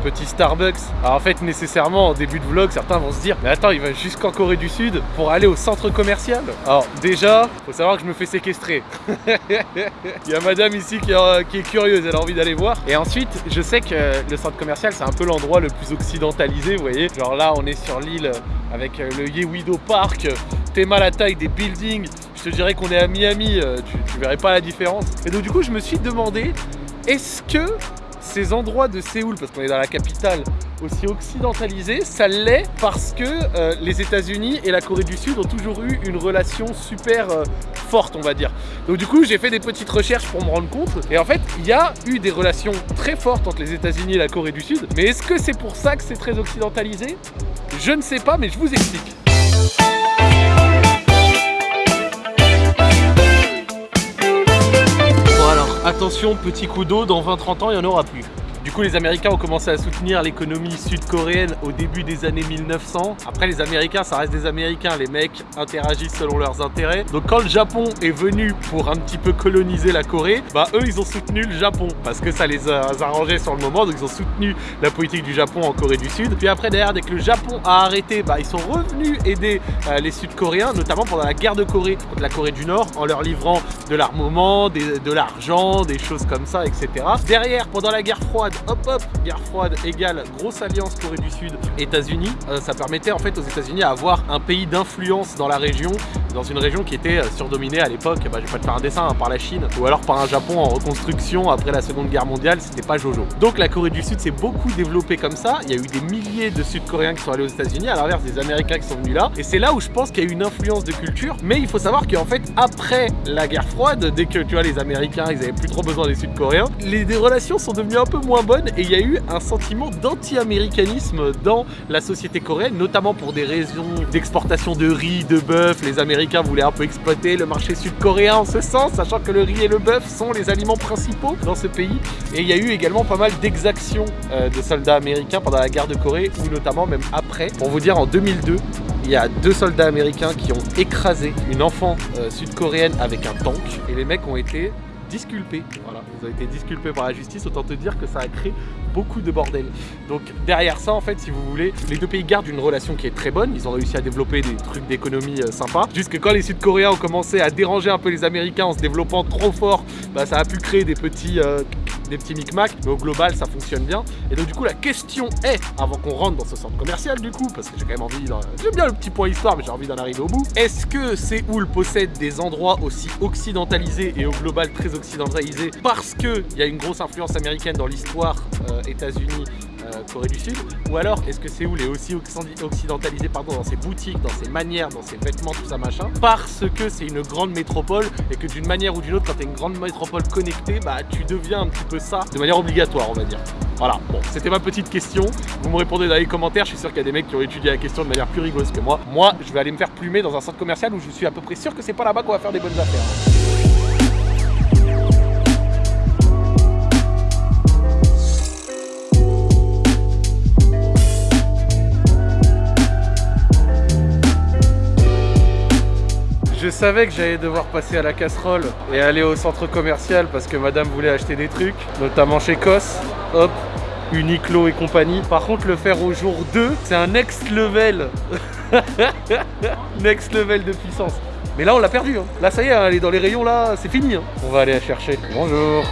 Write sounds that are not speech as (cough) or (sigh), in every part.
petit Starbucks. Alors en fait, nécessairement, en début de vlog, certains vont se dire Mais attends, il va jusqu'en Corée du Sud pour aller au centre commercial Alors déjà, faut savoir que je me fais séquestrer. (laughs) il y a madame ici qui, euh, qui est curieuse, elle a envie d'aller voir. Et ensuite, je sais que le centre commercial, c'est un peu l'endroit le plus occidentalisé, vous voyez. Genre là, on est sur l'île avec euh, le Yewido Park. T'es mal la taille des buildings. Je te dirais qu'on est à Miami, euh, tu, tu verrais pas la différence. Et donc du coup, je me suis demandé, est-ce que ces endroits de Séoul, parce qu'on est dans la capitale, aussi occidentalisés, ça l'est parce que euh, les États-Unis et la Corée du Sud ont toujours eu une relation super euh, forte, on va dire. Donc du coup, j'ai fait des petites recherches pour me rendre compte. Et en fait, il y a eu des relations très fortes entre les États-Unis et la Corée du Sud. Mais est-ce que c'est pour ça que c'est très occidentalisé? Je ne sais pas, mais je vous explique. Attention, petit coup d'eau, dans 20-30 ans, il n'y en aura plus. Du coup, les Américains ont commencé à soutenir l'économie sud-coréenne au début des années 1900. Après, les Américains, ça reste des Américains. Les mecs interagissent selon leurs intérêts. Donc, quand le Japon est venu pour un petit peu coloniser la Corée, bah eux, ils ont soutenu le Japon parce que ça les a arrangés sur le moment. Donc, ils ont soutenu la politique du Japon en Corée du Sud. Puis après, derrière, dès que le Japon a arrêté, bah ils sont revenus aider euh, les Sud-Coréens, notamment pendant la guerre de Corée contre la Corée du Nord, en leur livrant de l'armement, de l'argent, des choses comme ça, etc. Derrière, pendant la guerre froide, hop hop, guerre froide égale grosse alliance Corée du Sud, États-Unis. Euh, ça permettait en fait aux États-Unis à avoir un pays d'influence dans la région, dans une région qui était euh, surdominée à l'époque, bah, je vais pas te faire un dessin, hein, par la Chine ou alors par un Japon en reconstruction après la Seconde Guerre mondiale, c'était pas Jojo. Donc la Corée du Sud s'est beaucoup développée comme ça. Il y a eu des milliers de Sud-Coréens qui sont allés aux États-Unis, à l'inverse des Américains qui sont venus là. Et c'est là où je pense qu'il y a eu une influence de culture. Mais il faut savoir qu'en fait, après la guerre froide, dès que tu vois les Américains, ils avaient plus trop besoin des Sud-Coréens, les, relations sont devenues un peu moins bonnes et il y a eu un sentiment d'anti-américanisme dans la société coréenne, notamment pour des raisons d'exportation de riz, de bœuf. Les Américains voulaient un peu exploiter le marché sud-coréen en ce sens, sachant que le riz et le bœuf sont les aliments principaux dans ce pays. Et il y a eu également pas mal d'exactions euh, de soldats américains pendant la guerre de Corée, ou notamment même après. Pour vous dire, en 2002, il y a deux soldats américains qui ont écrasé une enfant euh, sud-coréenne avec un tank, et les mecs ont été disculpés. Voilà, ils ont été disculpés par la justice, autant te dire que ça a créé beaucoup de bordel. Donc derrière ça, en fait, si vous voulez, les deux pays gardent une relation qui est très bonne. Ils ont réussi à développer des trucs d'économie euh, sympas. Jusque quand les Sud-Coréens ont commencé à déranger un peu les Américains en se développant trop fort, bah, ça a pu créer des petits, euh, des petits micmacs. Mais au global, ça fonctionne bien. Et donc du coup, la question est, avant qu'on rentre dans ce centre commercial, du coup, parce que j'ai quand même envie, j'aime bien le petit point histoire, mais j'ai envie d'en arriver au bout. Est-ce que Séoul possède des endroits aussi occidentalisés et au global très occidentalisés parce qu'il y a une grosse influence américaine dans l'histoire euh, États-Unis Corée du Sud Ou alors est-ce que Séoul est aussi occiden- occidentalisé pardon, dans ses boutiques, dans ses manières, dans ses vêtements, tout ça machin Parce que c'est une grande métropole et que d'une manière ou d'une autre, quand tu es une grande métropole connectée, bah tu deviens un petit peu ça de manière obligatoire, on va dire. Voilà, bon, c'était ma petite question. Vous me répondez dans les commentaires. Je suis sûr qu'il y a des mecs qui ont étudié la question de manière plus rigoureuse que moi. Moi, je vais aller me faire plumer dans un centre commercial où je suis à peu près sûr que c'est pas là-bas qu'on va faire des bonnes affaires. Savais que j'allais devoir passer à la casserole et aller au centre commercial parce que madame voulait acheter des trucs, notamment chez Cos, hop, Uniqlo et compagnie. Par contre, le faire au jour 2, c'est un next level. (laughs) next level de puissance. Mais là, on l'a perdu. hein. Là, ça y est, elle est dans les rayons, là, c'est fini. hein. On va aller la chercher. Bonjour.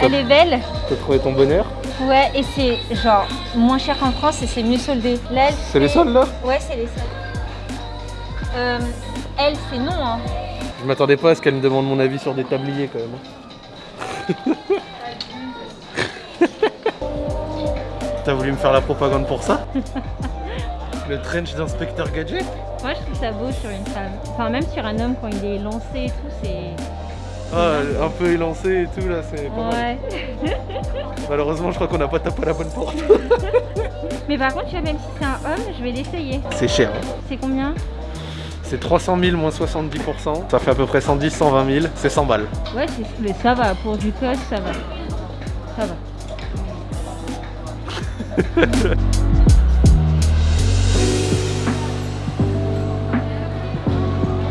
Elle est belle. Tu as trouvé ton bonheur? Ouais, et c'est genre moins cher qu'en France et c'est mieux soldé. C'est les soldes, là? Ouais, c'est les soldes. Euh, elle, c'est non. Hein. Je m'attendais pas à ce qu'elle me demande mon avis sur des tabliers, quand même. hein. (laughs) T'as voulu me faire la propagande pour ça? (laughs) Le trench d'inspecteur gadget? Moi, je trouve ça beau sur une femme. Enfin, même sur un homme quand il est lancé et tout, c'est. Ah, un peu élancé et tout là, c'est pas mal. Ouais. (laughs) Malheureusement, je crois qu'on n'a pas tapé à la bonne porte. Mais par contre, tu vois, même si c'est un homme, je vais l'essayer. C'est cher. hein. C'est combien? C'est 300 000 moins 70%. Ça fait à peu près 110, 120 000. C'est 100 balles. Ouais, mais ça va. Pour du cos, ça va. Ça va.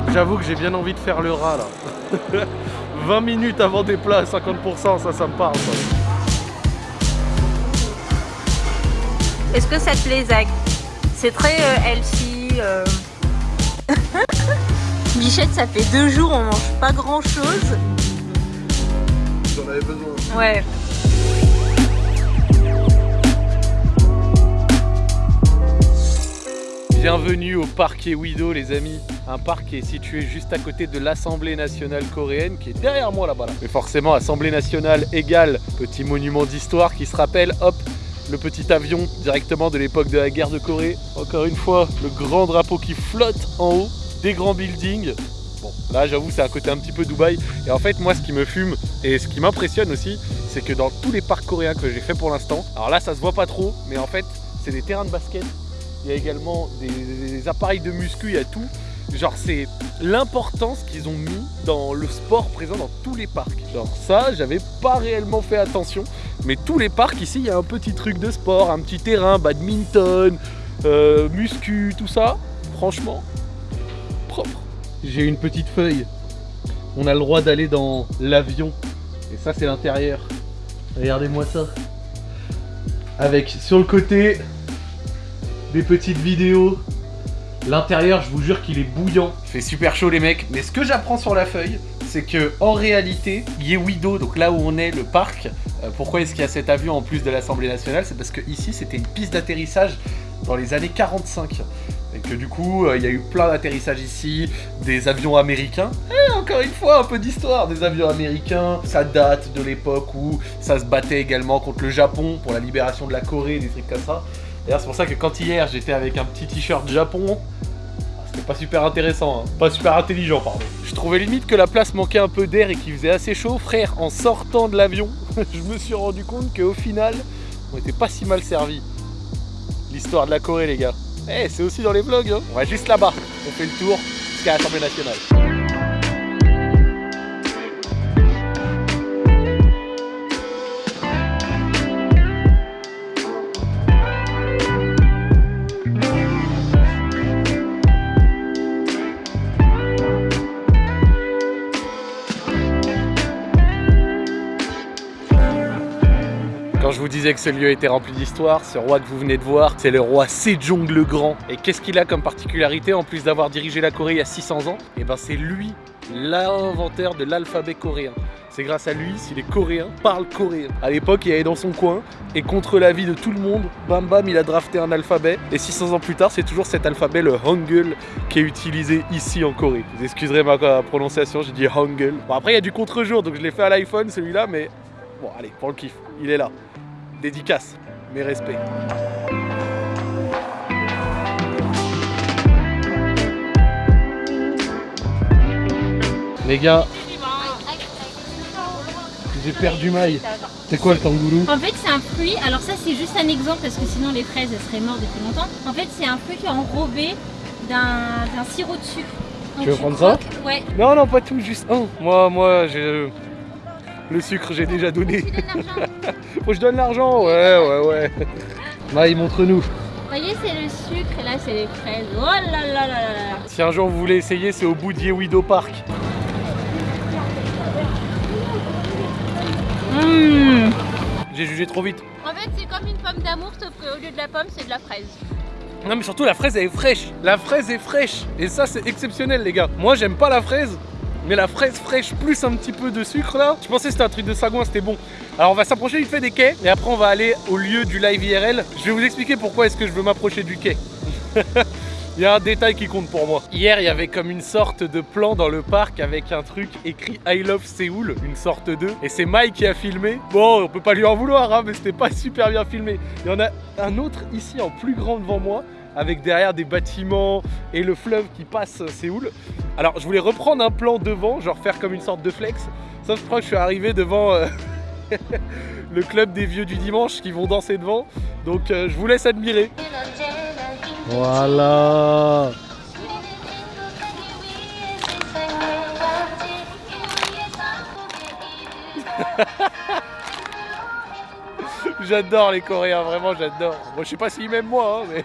(laughs) J'avoue que j'ai bien envie de faire le rat là. (laughs) 20 minutes avant des plats à 50%, ça, ça me parle. Est-ce que ça te plaît, Zach? C'est très euh, healthy. euh. (laughs) Bichette, ça fait deux jours, on mange pas grand chose. J'en avais besoin. Ouais. Bienvenue au parc Ewido les amis, un parc qui est situé juste à côté de l'Assemblée nationale coréenne qui est derrière moi là-bas. Là. Mais forcément Assemblée nationale égale petit monument d'histoire qui se rappelle, hop, le petit avion directement de l'époque de la guerre de Corée. Encore une fois, le grand drapeau qui flotte en haut, des grands buildings. Bon, là j'avoue c'est un côté un petit peu Dubaï. Et en fait moi ce qui me fume et ce qui m'impressionne aussi, c'est que dans tous les parcs coréens que j'ai fait pour l'instant, alors là ça se voit pas trop, mais en fait c'est des terrains de basket il y a également des, des appareils de muscu, il y a tout. Genre c'est l'importance qu'ils ont mis dans le sport présent dans tous les parcs. Genre ça, j'avais pas réellement fait attention, mais tous les parcs ici, il y a un petit truc de sport, un petit terrain, badminton, euh, muscu, tout ça. Franchement, propre. J'ai une petite feuille. On a le droit d'aller dans l'avion. Et ça, c'est l'intérieur. Regardez-moi ça. Avec sur le côté des petites vidéos. L'intérieur, je vous jure qu'il est bouillant. Il fait super chaud les mecs. Mais ce que j'apprends sur la feuille, c'est que en réalité, Yewido, donc là où on est, le parc, euh, pourquoi est-ce qu'il y a cet avion en plus de l'Assemblée nationale? C'est parce que ici, c'était une piste d'atterrissage dans les années 45. Et que du coup, euh, il y a eu plein d'atterrissages ici, des avions américains. Et encore une fois, un peu d'histoire des avions américains. Ça date de l'époque où ça se battait également contre le Japon pour la libération de la Corée, des trucs comme ça. D'ailleurs, c'est pour ça que quand hier j'étais avec un petit t-shirt Japon, c'était pas super intéressant, hein. pas super intelligent, pardon. Je trouvais limite que la place manquait un peu d'air et qu'il faisait assez chaud. Frère, en sortant de l'avion, (laughs) je me suis rendu compte qu'au final, on était pas si mal servi. L'histoire de la Corée, les gars. Eh, c'est aussi dans les vlogs, hein. On va juste là-bas. On fait le tour jusqu'à l'Assemblée nationale. Vous disais que ce lieu était rempli d'histoire, ce roi que vous venez de voir, c'est le roi Sejong le Grand. Et qu'est-ce qu'il a comme particularité en plus d'avoir dirigé la Corée il y a 600 ans? Et ben c'est lui l'inventeur de l'alphabet coréen. C'est grâce à lui si les Coréens parlent coréen. À l'époque, il allait dans son coin et contre l'avis de tout le monde, bam bam, il a drafté un alphabet. Et 600 ans plus tard, c'est toujours cet alphabet, le Hangul, qui est utilisé ici en Corée. Vous excuserez ma prononciation, j'ai dit Hangul. Bon, après, il y a du contre-jour, donc je l'ai fait à l'iPhone celui-là, mais bon, allez, pour le kiff, il est là. Dédicace, mes respects. Les gars, j'ai perdu maille. C'est quoi le tangoulou En fait, c'est un fruit. Alors, ça, c'est juste un exemple parce que sinon, les fraises, elles seraient mortes depuis longtemps. En fait, c'est un fruit qui est enrobé d'un sirop de sucre. Donc, Tu veux prendre ça? Ouais. Non, non, pas tout, juste un. Moi, moi, j'ai. Le sucre, j'ai déjà donné. (laughs) Faut que je donne l'argent, ouais, ouais, ouais. Maï, montre-nous. Vous voyez, c'est le sucre et là, c'est les fraises. Oh là là là là là. Si un jour vous voulez essayer, c'est au bout d'Yewido Park. Mmh. J'ai jugé trop vite. En fait, c'est comme une pomme d'amour, sauf qu'au lieu de la pomme, c'est de la fraise. Non mais surtout la fraise elle est fraîche. La fraise est fraîche. Et ça c'est exceptionnel les gars. Moi j'aime pas la fraise. Mais la fraise fraîche plus un petit peu de sucre là, je pensais que c'était un truc de sagouin, c'était bon. Alors on va s'approcher vite fait des quais et après on va aller au lieu du live IRL. Je vais vous expliquer pourquoi est-ce que je veux m'approcher du quai. (laughs) Il y a un détail qui compte pour moi. Hier, il y avait comme une sorte de plan dans le parc avec un truc écrit I love Séoul, une sorte de. Et c'est Mike qui a filmé. Bon, on peut pas lui en vouloir, hein, mais c'était pas super bien filmé. Il y en a un autre ici en plus grand devant moi, avec derrière des bâtiments et le fleuve qui passe Séoul. Alors, je voulais reprendre un plan devant, genre faire comme une sorte de flex. Sauf que je crois que je suis arrivé devant. euh, (laughs) le club des vieux du dimanche qui vont danser devant. Donc euh, je vous laisse admirer. Voilà. (laughs) J'adore les Coréens, vraiment j'adore. Moi je sais pas s'ils m'aiment moi, hein, mais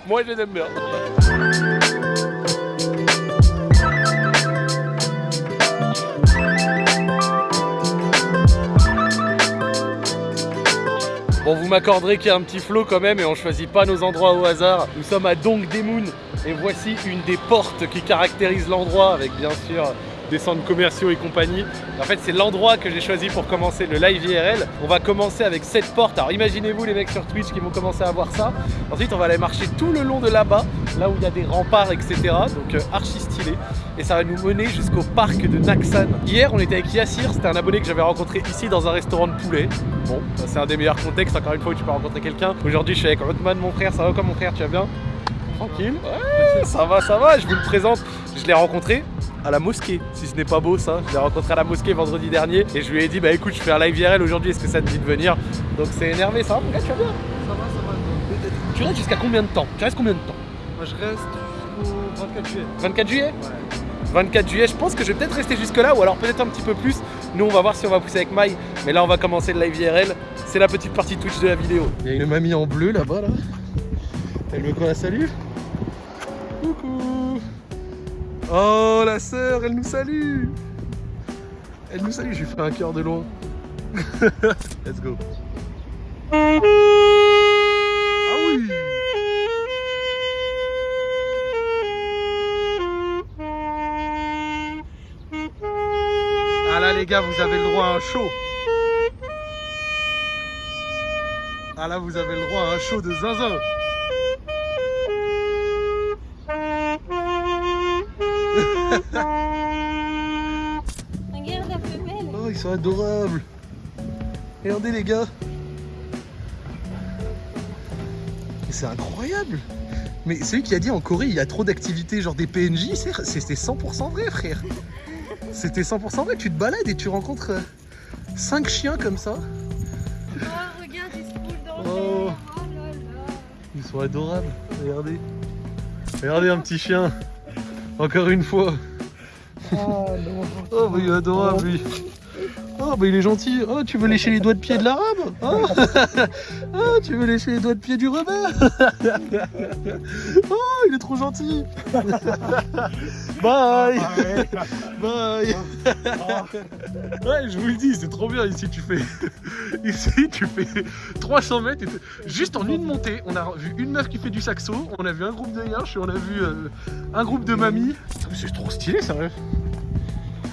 (laughs) moi je les aime bien. Bon, vous m'accorderez qu'il y a un petit flow quand même et on choisit pas nos endroits au hasard. Nous sommes à Dong Demun et voici une des portes qui caractérise l'endroit avec bien sûr des centres commerciaux et compagnie. En fait, c'est l'endroit que j'ai choisi pour commencer le live IRL. On va commencer avec cette porte. Alors imaginez-vous les mecs sur Twitch qui vont commencer à voir ça. Ensuite, on va aller marcher tout le long de là-bas, là où il y a des remparts, etc. Donc euh, archi stylé. Et ça va nous mener jusqu'au parc de Naksan. Hier, on était avec Yassir, c'était un abonné que j'avais rencontré ici dans un restaurant de poulet. Bon, c'est un des meilleurs contextes, encore une fois, où tu peux rencontrer quelqu'un. Aujourd'hui, je suis avec Otman, mon frère. Ça va comme mon frère, tu vas bien? Tranquille. Ouais, ça va, ça va. Je vous le présente. Je l'ai rencontré à la mosquée, si ce n'est pas beau ça. Je l'ai rencontré à la mosquée vendredi dernier et je lui ai dit bah écoute je fais un live IRL aujourd'hui, est-ce que ça te dit de venir? Donc c'est énervé, ça va mon gars, tu vas bien Ça va, ça va. Tu restes jusqu'à combien de temps? Tu restes combien de temps? Moi je reste jusqu'au 24 juillet. 24 juillet? Ouais. 24 juillet, je pense que je vais peut-être rester jusque là ou alors peut-être un petit peu plus. Nous on va voir si on va pousser avec Maï, mais là on va commencer le live IRL. C'est la petite partie Twitch de la vidéo. Il y a une mamie en bleu là-bas là. Elle veut qu'on la salue Coucou Oh la sœur, elle nous salue Elle nous salue, je lui fais un cœur de loin. (laughs) Let's go. Ah oui Ah là les gars, vous avez le droit à un show. Ah là, vous avez le droit à un show de zinzin. Ils sont adorables. Regardez les gars. Mais C'est incroyable. Mais c'est lui qui a dit en Corée, il y a trop d'activités, genre des PNJ. c'est- C'était 100% vrai, frère. C'était 100% vrai. Tu te balades et tu rencontres 5 chiens comme ça. Oh, regarde, ils se roulent dans Oh. l'air. Oh là là. Ils sont adorables. Regardez. Regardez un petit chien. Encore une fois. Oh non. Oh, bah il est adorable lui. Oh, bah il est gentil. Oh, tu veux lécher les doigts de pied de l'arabe oh. (laughs) Oh, tu veux lécher les doigts de pied du rebelle Oh, il est trop gentil. (laughs) Bye. Bye. (laughs) Ouais, je vous le dis, c'est trop bien ici. Tu fais ici, tu fais 300 mètres et juste en une montée. On a vu une meuf qui fait du saxo, on a vu un groupe de yinches et on a vu euh, un groupe de mamies. C'est trop stylé, sérieux.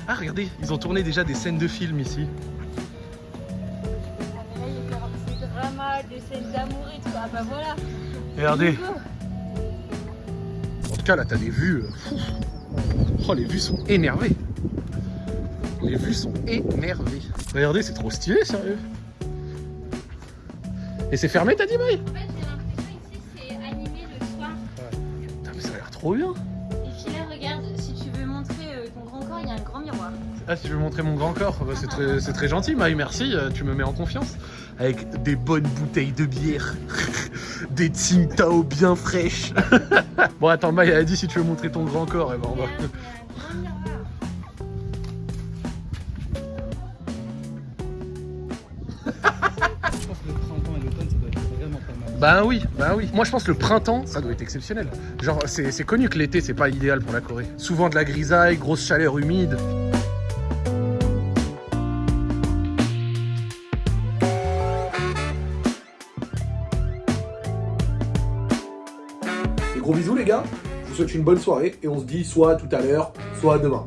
Ah, regardez, ils ont tourné déjà des scènes de films ici. Ah, mais là, il y a des dramas, des scènes d'amour et tout. Ah bah voilà. Regardez. En tout cas, là, t'as des vues. euh. Oh, les vues sont énervées. Les vues sont énervées. Regardez, c'est trop stylé, sérieux. Et c'est fermé, t'as dit, Maï En fait, j'ai l'impression ici, c'est animé le soir. Putain, mais ça a l'air trop bien. Il y a un grand miroir. Ah, si je veux montrer mon grand corps, bah, c'est très, c'est très gentil, Maï, merci, euh, tu me mets en confiance. Avec des bonnes bouteilles de bière, (laughs) des Tsingtao bien fraîches. (laughs) bon, attends, Maï, elle a dit si tu veux montrer ton grand corps, et ben on va. Bah oui, bah oui. Moi je pense que le printemps, ça doit être exceptionnel. Genre c'est c'est connu que l'été c'est pas idéal pour la Corée. Souvent de la grisaille, grosse chaleur humide. Et gros bisous les gars, je vous souhaite une bonne soirée et on se dit soit tout à l'heure, soit demain.